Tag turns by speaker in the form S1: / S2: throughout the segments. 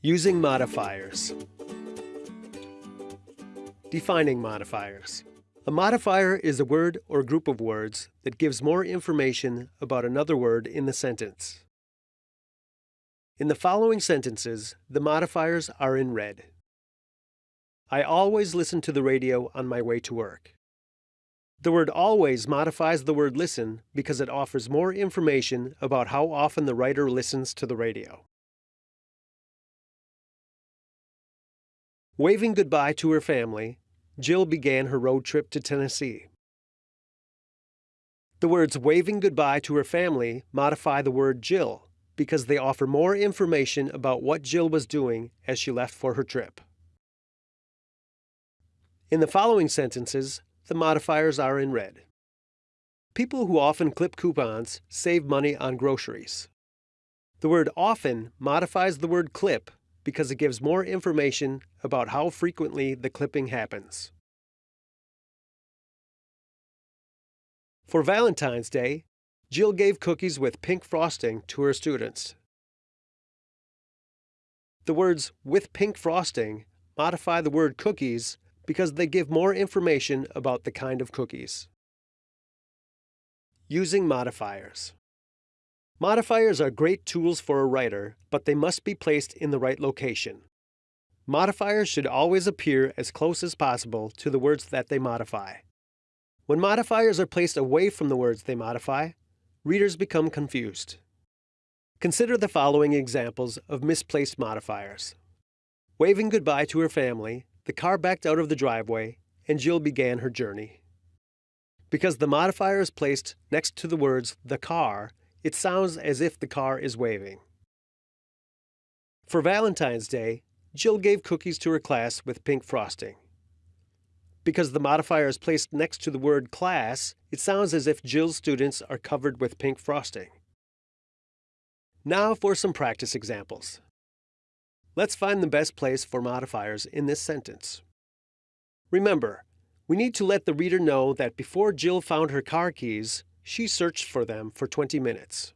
S1: Using modifiers. Defining modifiers. A modifier is a word or group of words that gives more information about another word in the sentence. In the following sentences, the modifiers are in red. I always listen to the radio on my way to work. The word always modifies the word listen because it offers more information about how often the writer listens to the radio. Waving goodbye to her family, Jill began her road trip to Tennessee. The words waving goodbye to her family modify the word Jill because they offer more information about what Jill was doing as she left for her trip. In the following sentences, the modifiers are in red. People who often clip coupons save money on groceries. The word often modifies the word clip because it gives more information about how frequently the clipping happens. For Valentine's Day, Jill gave cookies with pink frosting to her students. The words with pink frosting modify the word cookies because they give more information about the kind of cookies. Using modifiers. Modifiers are great tools for a writer, but they must be placed in the right location. Modifiers should always appear as close as possible to the words that they modify. When modifiers are placed away from the words they modify, readers become confused. Consider the following examples of misplaced modifiers. Waving goodbye to her family, the car backed out of the driveway, and Jill began her journey. Because the modifier is placed next to the words the car, it sounds as if the car is waving. For Valentine's Day, Jill gave cookies to her class with pink frosting. Because the modifier is placed next to the word class, it sounds as if Jill's students are covered with pink frosting. Now for some practice examples. Let's find the best place for modifiers in this sentence. Remember, we need to let the reader know that before Jill found her car keys, she searched for them for 20 minutes.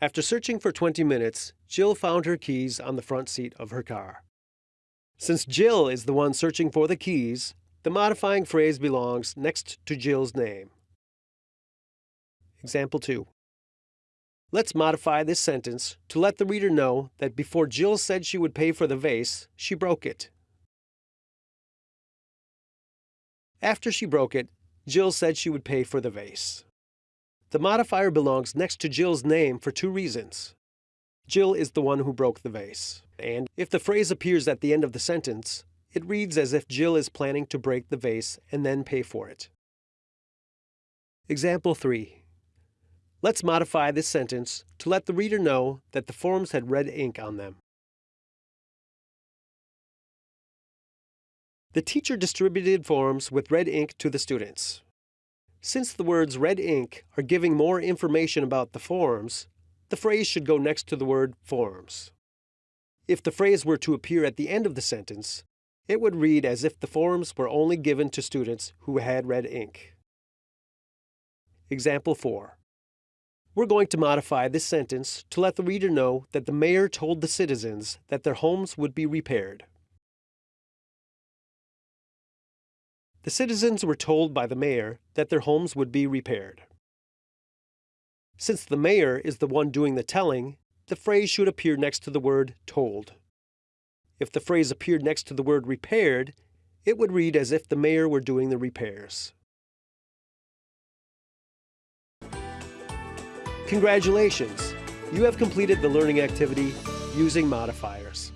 S1: After searching for 20 minutes, Jill found her keys on the front seat of her car. Since Jill is the one searching for the keys, the modifying phrase belongs next to Jill's name. Example 2. Let's modify this sentence to let the reader know that before Jill said she would pay for the vase, she broke it. After she broke it, Jill said she would pay for the vase. The modifier belongs next to Jill's name for two reasons. Jill is the one who broke the vase, and if the phrase appears at the end of the sentence, it reads as if Jill is planning to break the vase and then pay for it. Example 3. Let's modify this sentence to let the reader know that the forms had red ink on them. The teacher distributed forms with red ink to the students. Since the words red ink are giving more information about the forms, the phrase should go next to the word forms. If the phrase were to appear at the end of the sentence, it would read as if the forms were only given to students who had red ink. Example 4. We're going to modify this sentence to let the reader know that the mayor told the citizens that their homes would be repaired. The citizens were told by the mayor that their homes would be repaired. Since the mayor is the one doing the telling, the phrase should appear next to the word told. If the phrase appeared next to the word repaired, it would read as if the mayor were doing the repairs. Congratulations! You have completed the learning activity using modifiers.